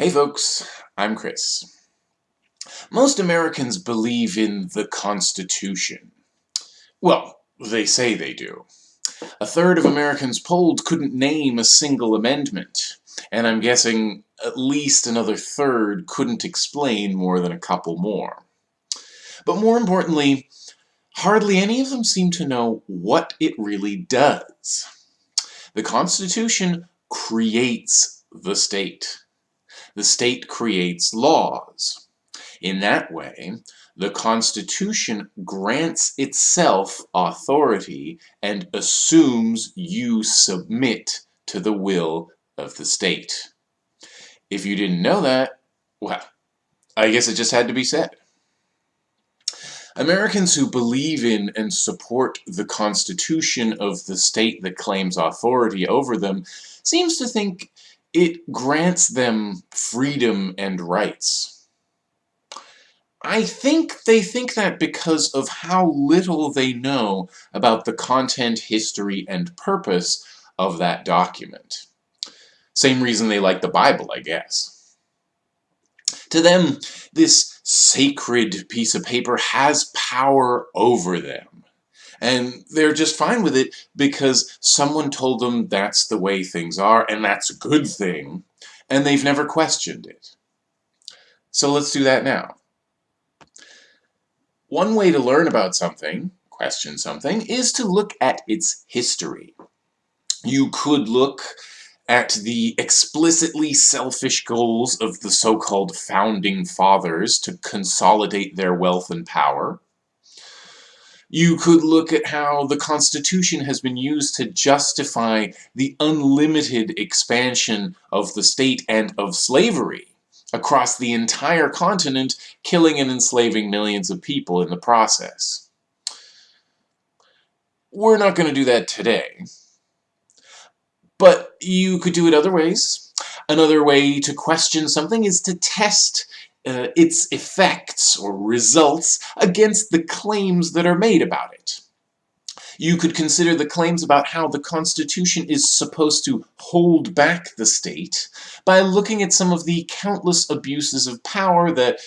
Hey folks, I'm Chris. Most Americans believe in the Constitution. Well, they say they do. A third of Americans polled couldn't name a single amendment, and I'm guessing at least another third couldn't explain more than a couple more. But more importantly, hardly any of them seem to know what it really does. The Constitution creates the state. The state creates laws. In that way, the Constitution grants itself authority and assumes you submit to the will of the state. If you didn't know that, well, I guess it just had to be said. Americans who believe in and support the constitution of the state that claims authority over them seems to think it grants them freedom and rights. I think they think that because of how little they know about the content, history, and purpose of that document. Same reason they like the Bible, I guess. To them, this sacred piece of paper has power over them. And they're just fine with it because someone told them that's the way things are and that's a good thing, and they've never questioned it. So let's do that now. One way to learn about something, question something, is to look at its history. You could look at the explicitly selfish goals of the so-called founding fathers to consolidate their wealth and power. You could look at how the Constitution has been used to justify the unlimited expansion of the state and of slavery across the entire continent, killing and enslaving millions of people in the process. We're not going to do that today. But you could do it other ways. Another way to question something is to test uh, its effects or results against the claims that are made about it. You could consider the claims about how the Constitution is supposed to hold back the state by looking at some of the countless abuses of power that,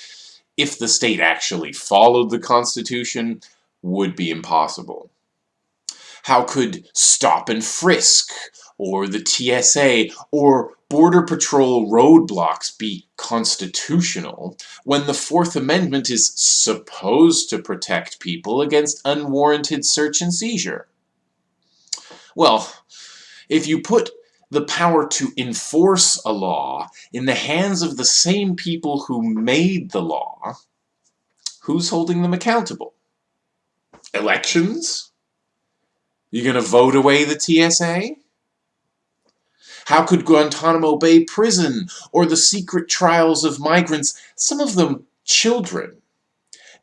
if the state actually followed the Constitution, would be impossible. How could stop and frisk or the TSA or Border Patrol roadblocks be constitutional when the Fourth Amendment is supposed to protect people against unwarranted search and seizure? Well, if you put the power to enforce a law in the hands of the same people who made the law, who's holding them accountable? Elections? You're gonna vote away the TSA? How could Guantanamo Bay Prison or the secret trials of migrants, some of them children,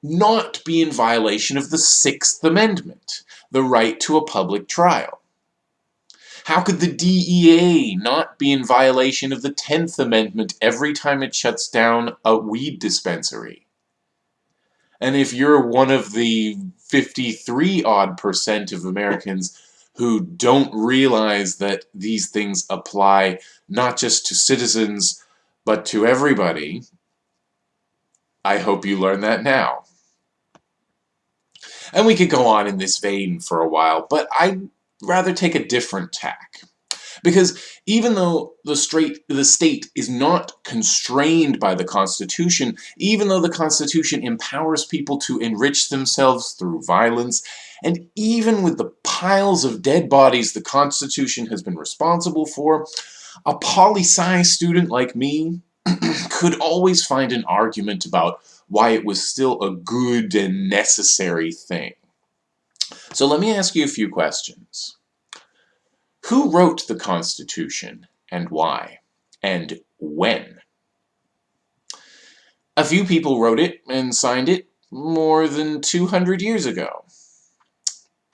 not be in violation of the Sixth Amendment, the right to a public trial? How could the DEA not be in violation of the Tenth Amendment every time it shuts down a weed dispensary? And if you're one of the 53 odd percent of Americans who don't realize that these things apply not just to citizens, but to everybody. I hope you learn that now. And we could go on in this vein for a while, but I'd rather take a different tack. Because even though the, straight, the state is not constrained by the Constitution, even though the Constitution empowers people to enrich themselves through violence, and even with the piles of dead bodies the Constitution has been responsible for, a poli-sci student like me could always find an argument about why it was still a good and necessary thing. So let me ask you a few questions. Who wrote the Constitution and why? And when? A few people wrote it and signed it more than 200 years ago.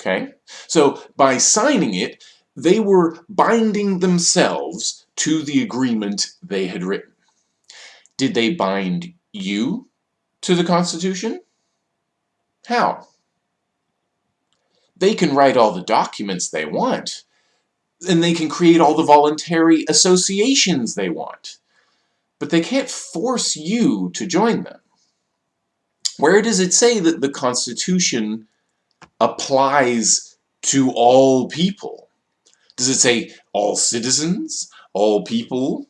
Okay? So by signing it, they were binding themselves to the agreement they had written. Did they bind you to the Constitution? How? They can write all the documents they want, and they can create all the voluntary associations they want. but they can't force you to join them. Where does it say that the Constitution applies to all people? Does it say all citizens, all people,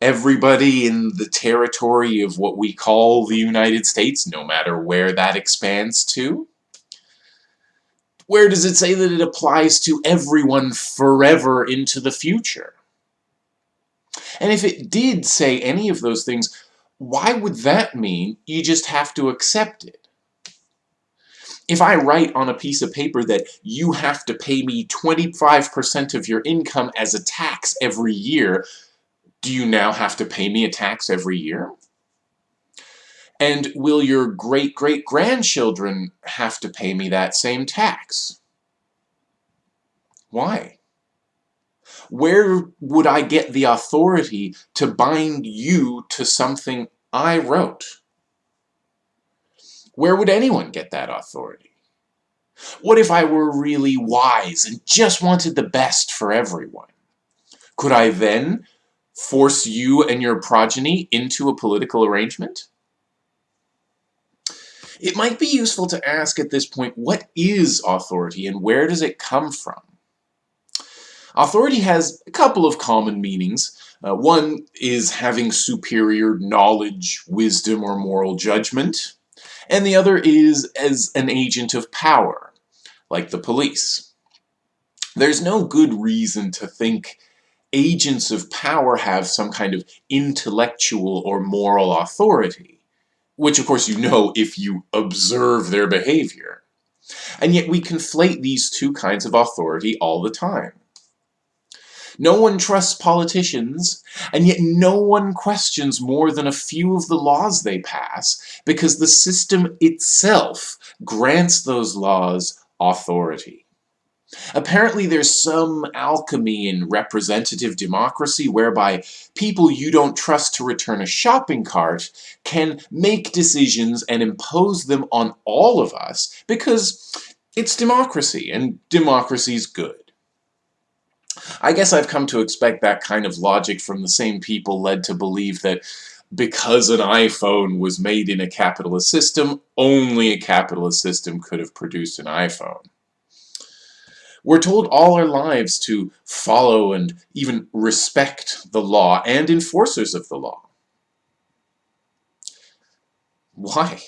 everybody in the territory of what we call the United States, no matter where that expands to? Where does it say that it applies to everyone forever into the future? And if it did say any of those things, why would that mean you just have to accept it? If I write on a piece of paper that you have to pay me 25% of your income as a tax every year, do you now have to pay me a tax every year? And will your great-great-grandchildren have to pay me that same tax? Why? Where would I get the authority to bind you to something I wrote? Where would anyone get that authority? What if I were really wise and just wanted the best for everyone? Could I then force you and your progeny into a political arrangement? It might be useful to ask at this point, what is authority and where does it come from? Authority has a couple of common meanings. Uh, one is having superior knowledge, wisdom, or moral judgment. And the other is as an agent of power, like the police. There's no good reason to think agents of power have some kind of intellectual or moral authority, which of course you know if you observe their behavior. And yet we conflate these two kinds of authority all the time. No one trusts politicians, and yet no one questions more than a few of the laws they pass, because the system itself grants those laws authority. Apparently there's some alchemy in representative democracy whereby people you don't trust to return a shopping cart can make decisions and impose them on all of us because it's democracy and democracy's good. I guess I've come to expect that kind of logic from the same people led to believe that because an iPhone was made in a capitalist system, only a capitalist system could have produced an iPhone. We're told all our lives to follow and even respect the law and enforcers of the law. Why?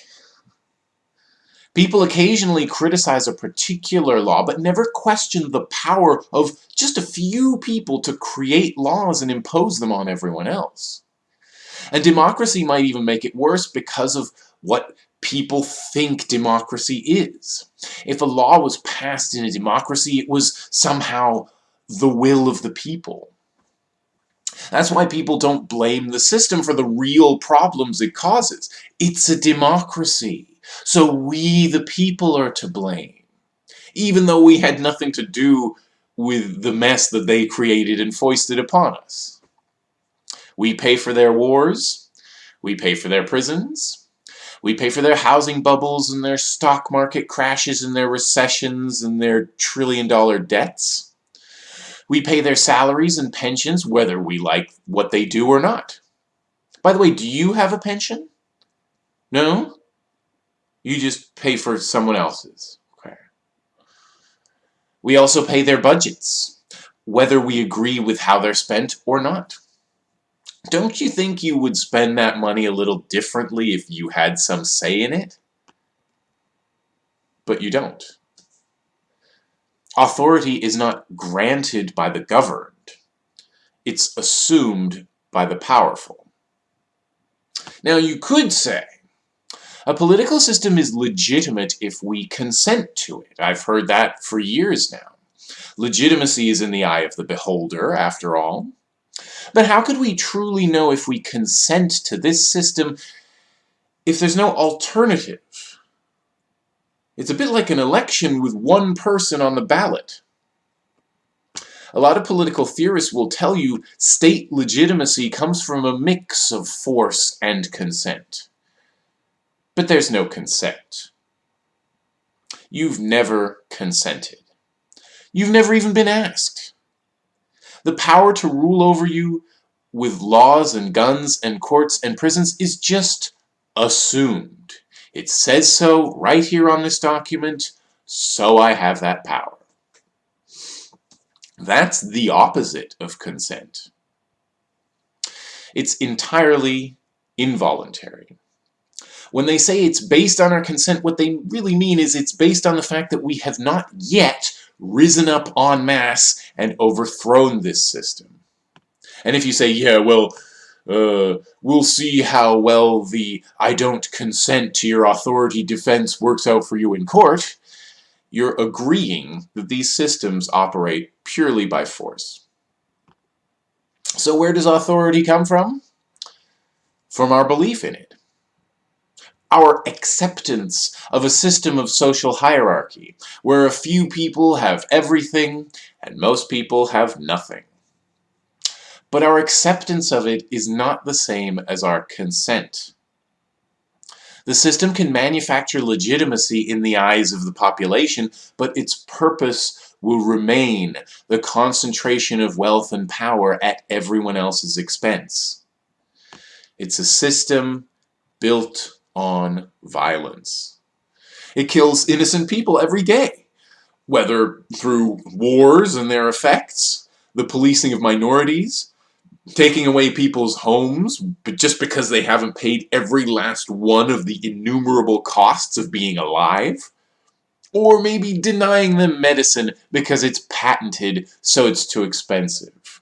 People occasionally criticize a particular law, but never question the power of just a few people to create laws and impose them on everyone else. And democracy might even make it worse because of what people think democracy is. If a law was passed in a democracy, it was somehow the will of the people. That's why people don't blame the system for the real problems it causes. It's a democracy. So we, the people, are to blame. Even though we had nothing to do with the mess that they created and foisted upon us. We pay for their wars. We pay for their prisons. We pay for their housing bubbles and their stock market crashes and their recessions and their trillion dollar debts. We pay their salaries and pensions whether we like what they do or not. By the way, do you have a pension? No? You just pay for someone else's. Okay. We also pay their budgets, whether we agree with how they're spent or not. Don't you think you would spend that money a little differently if you had some say in it? But you don't. Authority is not granted by the governed. It's assumed by the powerful. Now you could say, a political system is legitimate if we consent to it. I've heard that for years now. Legitimacy is in the eye of the beholder, after all. But how could we truly know if we consent to this system if there's no alternative? It's a bit like an election with one person on the ballot. A lot of political theorists will tell you state legitimacy comes from a mix of force and consent. But there's no consent. You've never consented. You've never even been asked. The power to rule over you with laws and guns and courts and prisons is just assumed. It says so right here on this document, so I have that power. That's the opposite of consent. It's entirely involuntary. When they say it's based on our consent, what they really mean is it's based on the fact that we have not yet risen up en masse and overthrown this system. And if you say, yeah, well, uh, we'll see how well the I don't consent to your authority defense works out for you in court, you're agreeing that these systems operate purely by force. So where does authority come from? From our belief in it. Our acceptance of a system of social hierarchy, where a few people have everything and most people have nothing. But our acceptance of it is not the same as our consent. The system can manufacture legitimacy in the eyes of the population, but its purpose will remain the concentration of wealth and power at everyone else's expense. It's a system built on violence. It kills innocent people every day, whether through wars and their effects, the policing of minorities, taking away people's homes but just because they haven't paid every last one of the innumerable costs of being alive. Or maybe denying them medicine because it's patented so it's too expensive.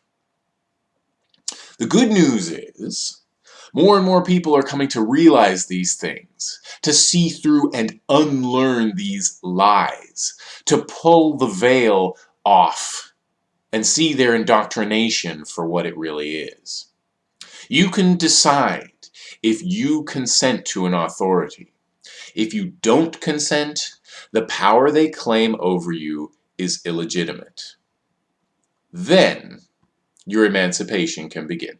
The good news is, more and more people are coming to realize these things, to see through and unlearn these lies, to pull the veil off and see their indoctrination for what it really is. You can decide if you consent to an authority. If you don't consent, the power they claim over you is illegitimate. Then, your emancipation can begin.